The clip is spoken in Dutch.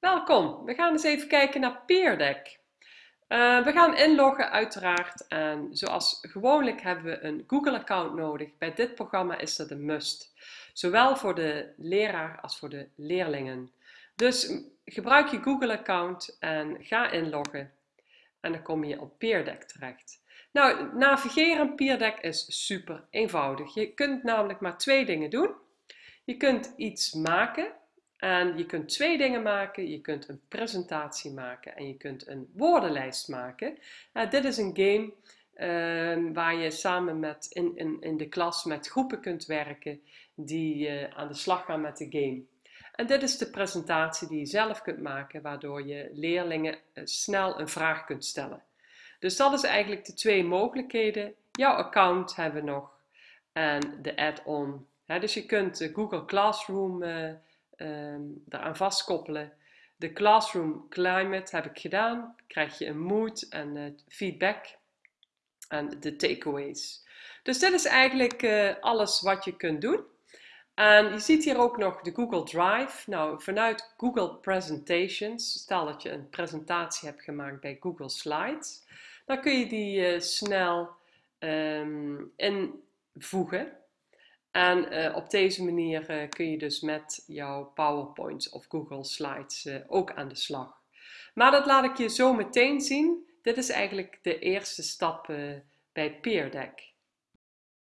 Welkom, we gaan eens even kijken naar PeerDeck. Uh, we gaan inloggen uiteraard en zoals gewoonlijk hebben we een Google account nodig. Bij dit programma is dat een must, zowel voor de leraar als voor de leerlingen. Dus gebruik je Google account en ga inloggen en dan kom je op PeerDeck terecht. Nou, navigeren PeerDeck is super eenvoudig. Je kunt namelijk maar twee dingen doen. Je kunt iets maken en je kunt twee dingen maken. Je kunt een presentatie maken en je kunt een woordenlijst maken. Uh, dit is een game uh, waar je samen met in, in, de klas met groepen kunt werken die uh, aan de slag gaan met de game. En dit is de presentatie die je zelf kunt maken, waardoor je leerlingen eh, snel een vraag kunt stellen. Dus dat is eigenlijk de twee mogelijkheden. Jouw account hebben we nog en de add-on. Dus je kunt Google Classroom daaraan vastkoppelen. De Classroom Climate heb ik gedaan. Krijg je een mood en uh, feedback en de takeaways. Dus dit is eigenlijk uh, alles wat je kunt doen. En je ziet hier ook nog de Google Drive. Nou, vanuit Google Presentations, stel dat je een presentatie hebt gemaakt bij Google Slides, dan kun je die uh, snel um, invoegen. En uh, op deze manier uh, kun je dus met jouw PowerPoints of Google Slides uh, ook aan de slag. Maar dat laat ik je zo meteen zien. Dit is eigenlijk de eerste stap bij PeerDeck.